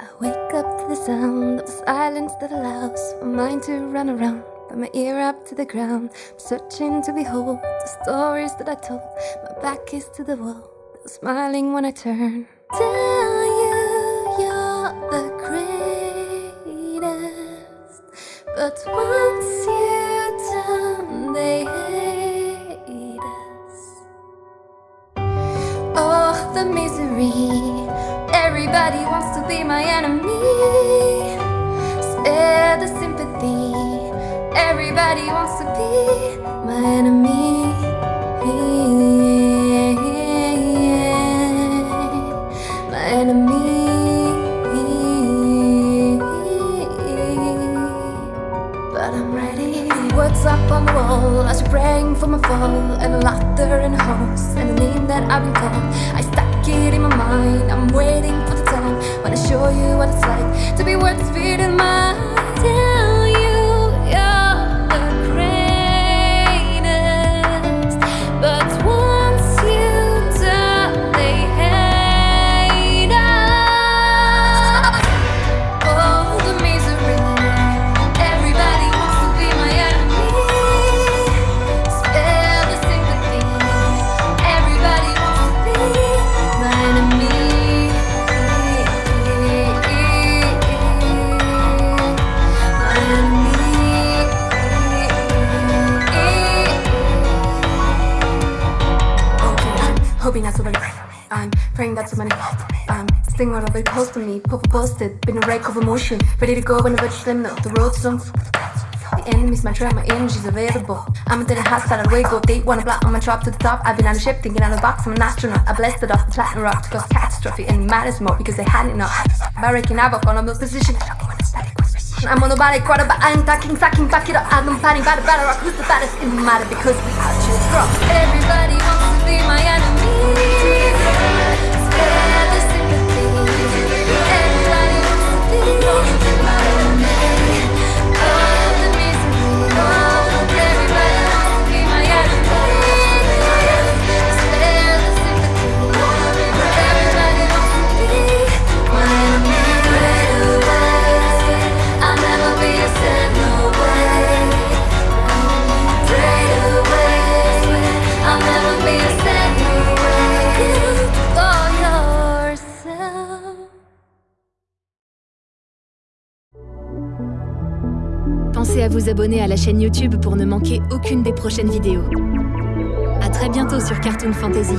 up to the sound of silence that allows my mind to run around. Put my ear up to the ground, I'm searching to behold the stories that I told. My back is to the wall, smiling when I turn. Tell you you're the greatest, but once you turn, they hate us. Oh, the misery. Everybody wants to be my enemy. Spare the sympathy. Everybody wants to be my enemy. My enemy. But I'm ready. Words up on the wall as you're praying for my fall, and laughter and house, and the name that I've been called. I stack it in my mind. I'm waiting for the time when I show you what it's like to be worth feeding my. Hoping that's somebody. I'm praying that somebody. I'm sitting right over close to me, purple posted, been a wreck of emotion, ready to go whenever it's slim. No, the road's on. The enemy's my trap, my energy's available. I'm into the hostile away, go date, wanna block on my drop to the top. I've been on a ship, thinking out of the box, I'm an astronaut. I blasted off the platinum rock to cause catastrophe, and it matters more because they had enough. By wreaking havoc on those positions. I'm on the body but I'm talking, sucking, back it up. I'm planning by the battle rock. Who's the baddest? It matter because we are just rock. Everybody wants to be my enemy. Pensez à vous abonner à la chaîne YouTube pour ne manquer aucune des prochaines vidéos. À très bientôt sur Cartoon Fantasy.